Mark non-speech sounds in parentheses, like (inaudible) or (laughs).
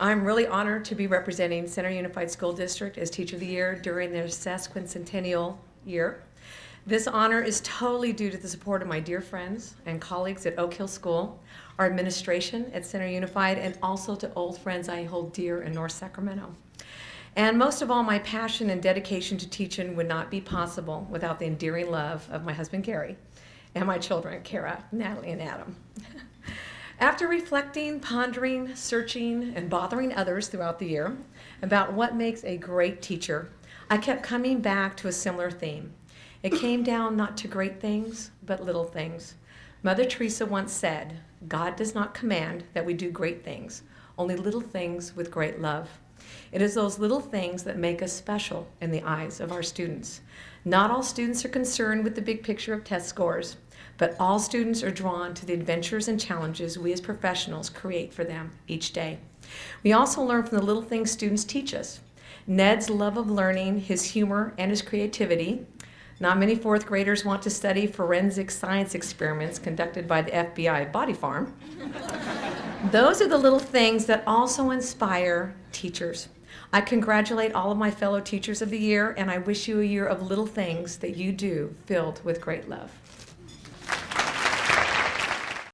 I'm really honored to be representing Center Unified School District as Teacher of the Year during their sesquicentennial year. This honor is totally due to the support of my dear friends and colleagues at Oak Hill School, our administration at Center Unified, and also to old friends I hold dear in North Sacramento. And most of all, my passion and dedication to teaching would not be possible without the endearing love of my husband, Gary, and my children, Kara, Natalie, and Adam. (laughs) After reflecting, pondering, searching, and bothering others throughout the year about what makes a great teacher, I kept coming back to a similar theme. It came down not to great things, but little things. Mother Teresa once said, God does not command that we do great things, only little things with great love. It is those little things that make us special in the eyes of our students. Not all students are concerned with the big picture of test scores but all students are drawn to the adventures and challenges we as professionals create for them each day. We also learn from the little things students teach us. Ned's love of learning, his humor, and his creativity. Not many fourth graders want to study forensic science experiments conducted by the FBI Body Farm. Those are the little things that also inspire teachers. I congratulate all of my fellow teachers of the year, and I wish you a year of little things that you do filled with great love.